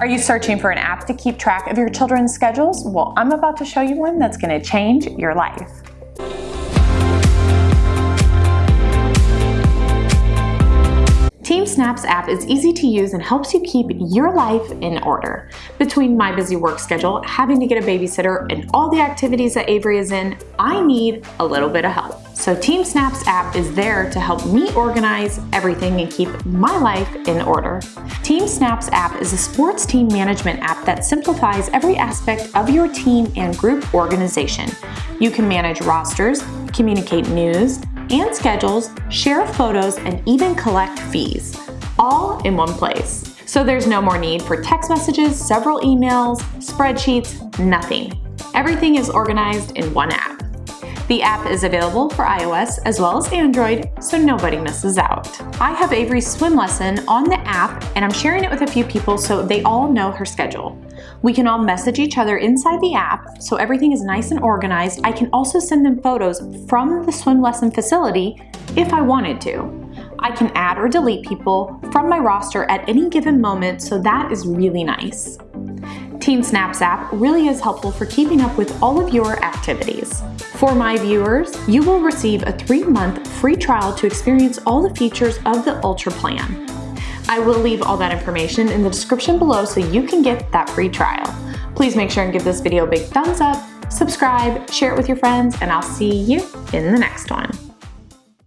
Are you searching for an app to keep track of your children's schedules? Well, I'm about to show you one that's gonna change your life. TeamSnap's app is easy to use and helps you keep your life in order. Between my busy work schedule, having to get a babysitter, and all the activities that Avery is in, I need a little bit of help. So TeamSnap's app is there to help me organize everything and keep my life in order. TeamSnap's app is a sports team management app that simplifies every aspect of your team and group organization. You can manage rosters, communicate news, and schedules, share photos, and even collect fees, all in one place. So there's no more need for text messages, several emails, spreadsheets, nothing. Everything is organized in one app. The app is available for iOS as well as Android, so nobody misses out. I have Avery's swim lesson on the app and I'm sharing it with a few people so they all know her schedule. We can all message each other inside the app so everything is nice and organized. I can also send them photos from the swim lesson facility if I wanted to. I can add or delete people from my roster at any given moment, so that is really nice. TeamSnap's app really is helpful for keeping up with all of your activities. For my viewers, you will receive a three-month free trial to experience all the features of the Ultra plan. I will leave all that information in the description below so you can get that free trial. Please make sure and give this video a big thumbs up, subscribe, share it with your friends, and I'll see you in the next one.